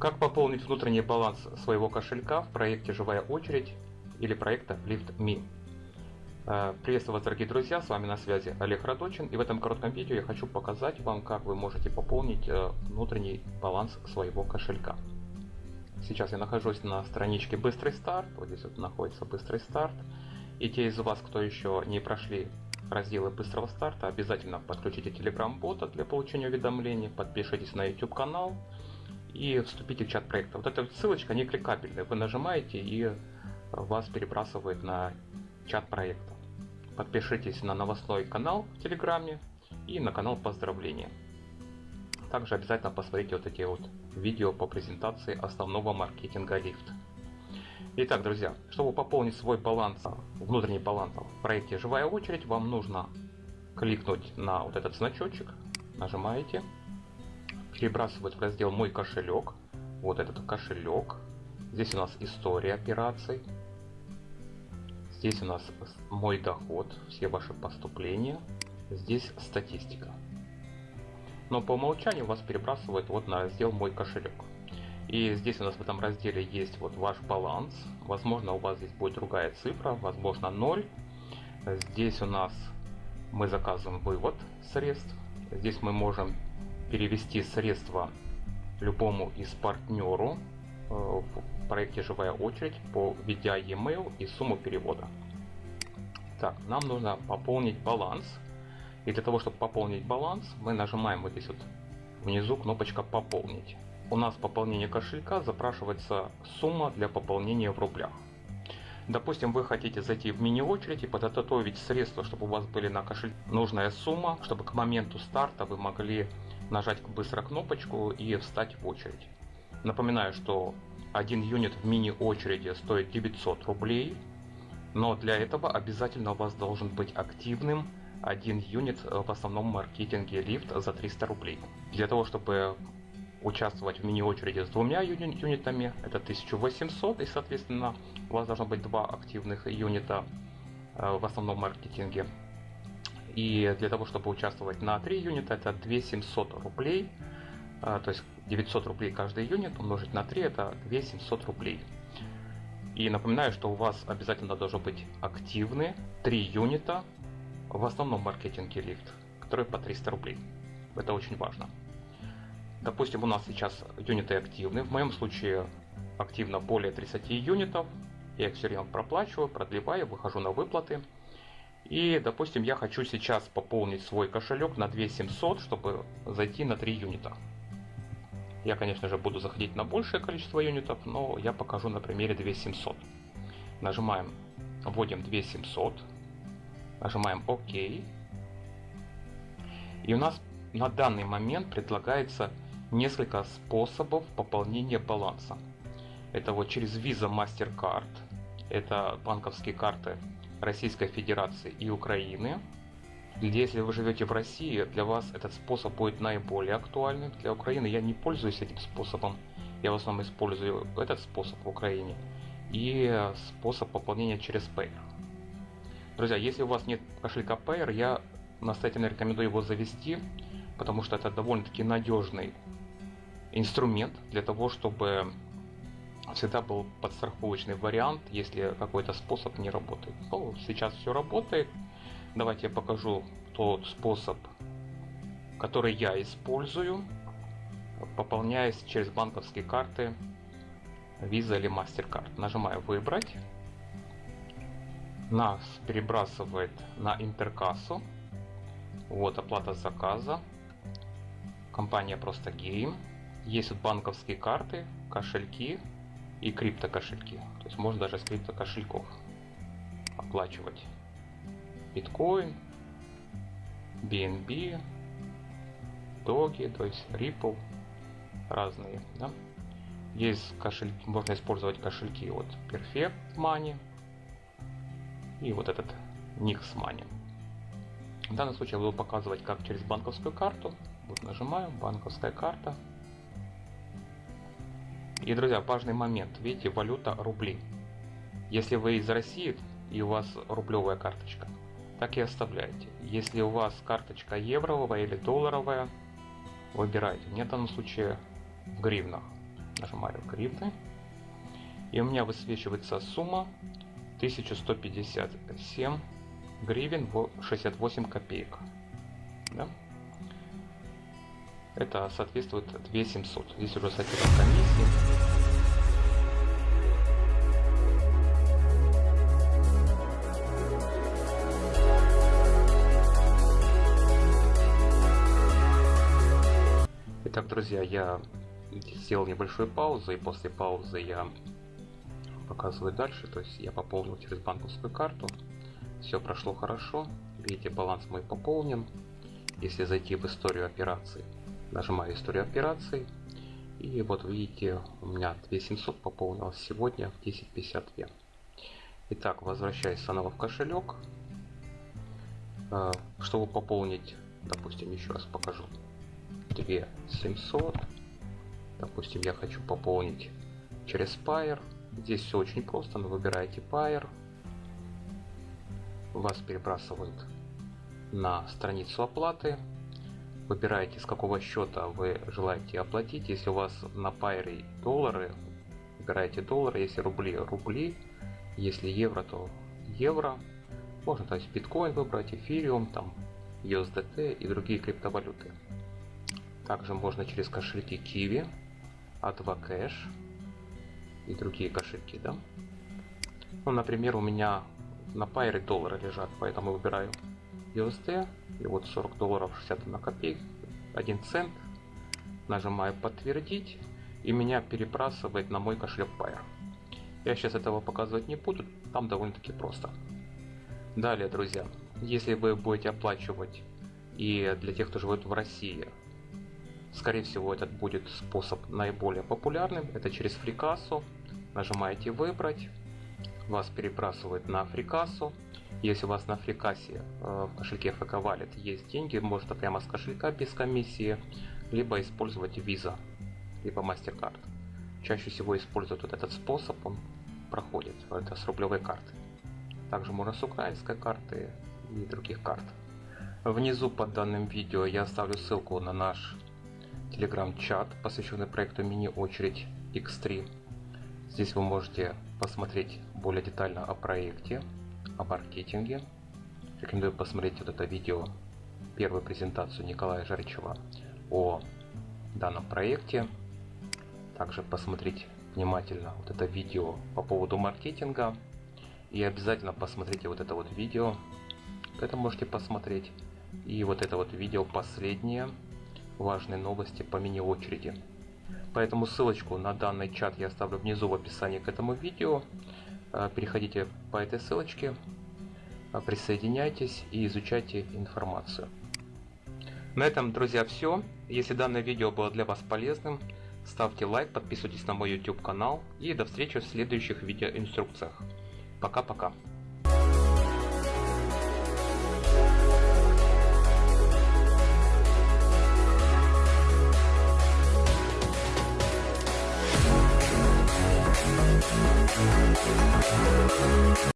Как пополнить внутренний баланс своего кошелька в проекте «Живая очередь» или проекта LiftMe? Э, приветствую вас, дорогие друзья, с вами на связи Олег Радочин, и в этом коротком видео я хочу показать вам, как вы можете пополнить э, внутренний баланс своего кошелька. Сейчас я нахожусь на страничке «Быстрый старт», вот здесь вот находится «Быстрый старт», и те из вас, кто еще не прошли разделы быстрого старта, обязательно подключите Telegram-бота для получения уведомлений, подпишитесь на YouTube канал, и вступите в чат проекта. Вот эта ссылочка не кликабельная. Вы нажимаете и вас перебрасывает на чат проекта. Подпишитесь на новостной канал в Телеграме и на канал поздравления. Также обязательно посмотрите вот эти вот видео по презентации основного маркетинга лифт. Итак, друзья, чтобы пополнить свой баланс, внутренний баланс в проекте «Живая очередь», вам нужно кликнуть на вот этот значочек, нажимаете, перебрасывать в раздел «Мой кошелек». Вот этот кошелек. Здесь у нас история операций. Здесь у нас мой доход, все ваши поступления. Здесь статистика. Но по умолчанию вас перебрасывает вот на раздел «Мой кошелек». И здесь у нас в этом разделе есть вот ваш баланс. Возможно, у вас здесь будет другая цифра, возможно 0. Здесь у нас мы заказываем вывод средств. Здесь мы можем перевести средства любому из партнеру э, в проекте «Живая очередь» по введя e-mail и сумму перевода. Так, нам нужно пополнить баланс. И для того, чтобы пополнить баланс, мы нажимаем вот здесь вот внизу кнопочка «Пополнить». У нас пополнение кошелька запрашивается сумма для пополнения в рублях. Допустим, вы хотите зайти в мини-очередь и подготовить средства, чтобы у вас были на кошельке нужная сумма, чтобы к моменту старта вы могли нажать быстро кнопочку и встать в очередь. Напоминаю, что один юнит в мини-очереди стоит 900 рублей, но для этого обязательно у вас должен быть активным один юнит в основном маркетинге лифт за 300 рублей. Для того, чтобы участвовать в мини-очереди с двумя юни юнитами, это 1800, и соответственно у вас должно быть два активных юнита э, в основном маркетинге и для того, чтобы участвовать на 3 юнита, это 2700 рублей. А, то есть 900 рублей каждый юнит умножить на 3 это 2700 рублей. И напоминаю, что у вас обязательно должно быть активны 3 юнита в основном маркетинге лифт, которые по 300 рублей. Это очень важно. Допустим, у нас сейчас юниты активны. В моем случае активно более 30 юнитов. Я их все время проплачиваю, продлеваю, выхожу на выплаты. И, допустим, я хочу сейчас пополнить свой кошелек на 2700, чтобы зайти на 3 юнита. Я, конечно же, буду заходить на большее количество юнитов, но я покажу на примере 2700. Нажимаем, вводим 2700, нажимаем ОК. И у нас на данный момент предлагается несколько способов пополнения баланса. Это вот через Visa MasterCard, это банковские карты Российской Федерации и Украины. Если вы живете в России, для вас этот способ будет наиболее актуальным. Для Украины я не пользуюсь этим способом. Я в основном использую этот способ в Украине и способ пополнения через Payer. Друзья, если у вас нет кошелька Payer, я настоятельно рекомендую его завести, потому что это довольно-таки надежный инструмент для того, чтобы всегда был подстраховочный вариант, если какой-то способ не работает. Ну, сейчас все работает. Давайте я покажу тот способ, который я использую, пополняясь через банковские карты Visa или MasterCard. Нажимаю «Выбрать». Нас перебрасывает на интеркассу. Вот оплата заказа. Компания просто Game. Есть вот банковские карты, кошельки, и крипто кошельки. То есть можно даже с крипто кошельков оплачивать биткоин, BNB, Доги, то есть Ripple, разные. Да? Есть кошельки, можно использовать кошельки вот Perfect Money и вот этот Nix Money. В данном случае я буду показывать, как через банковскую карту. Вот нажимаю, банковская карта. И, друзья, важный момент. Видите, валюта рубли. Если вы из России и у вас рублевая карточка, так и оставляйте. Если у вас карточка евровая или долларовая, выбирайте. Мне в данном случае в гривнах. Нажимаю гривны. И у меня высвечивается сумма 1157 гривен 68 копеек. Да? Это соответствует 2700. Здесь уже с отчетом комиссии. Итак, друзья, я сделал небольшую паузу, и после паузы я показываю дальше. То есть я пополнил через банковскую карту. Все прошло хорошо. Видите, баланс мой пополнен. Если зайти в историю операций, нажимаю историю операций. И вот видите, у меня 2700 пополнилось сегодня в 10.52. Итак, возвращаюсь снова в кошелек. Э, чтобы пополнить, допустим, еще раз покажу. 2700. Допустим, я хочу пополнить через Pair. Здесь все очень просто, но выбираете Pair. Вас перебрасывают на страницу оплаты. Выбираете, с какого счета вы желаете оплатить. Если у вас на Pair доллары, выбираете доллары. Если рубли, рубли. Если евро, то евро. Можно то есть биткоин выбрать, эфириум, там USDT и другие криптовалюты. Также можно через кошельки Kiwi, A2 Cash и другие кошельки, да. Ну, например, у меня на Пайре доллары лежат, поэтому выбираю USD, и вот 40 долларов 61 копейк, 1 цент, нажимаю подтвердить, и меня перебрасывает на мой кошелек Pair. Я сейчас этого показывать не буду, там довольно-таки просто. Далее, друзья, если вы будете оплачивать и для тех, кто живет в России, Скорее всего, этот будет способ наиболее популярным. Это через фрикассу. Нажимаете «Выбрать». Вас перебрасывает на фрикассу. Если у вас на фрикассе э, в кошельке FK Wallet есть деньги, можно прямо с кошелька без комиссии, либо использовать Visa, либо MasterCard. Чаще всего используют вот этот способ, он проходит, это с рублевой карты. Также можно с украинской карты и других карт. Внизу под данным видео я оставлю ссылку на наш телеграм-чат, посвященный проекту мини-очередь X3. Здесь вы можете посмотреть более детально о проекте, о маркетинге. Рекомендую посмотреть вот это видео, первую презентацию Николая Жаричева о данном проекте. Также посмотреть внимательно вот это видео по поводу маркетинга. И обязательно посмотрите вот это вот видео. Это можете посмотреть. И вот это вот видео последнее важные новости по мини-очереди. Поэтому ссылочку на данный чат я оставлю внизу в описании к этому видео. Э, переходите по этой ссылочке, э, присоединяйтесь и изучайте информацию. На этом, друзья, все. Если данное видео было для вас полезным, ставьте лайк, подписывайтесь на мой YouTube канал и до встречи в следующих видеоинструкциях. Пока-пока. もう一回見たいなと思って。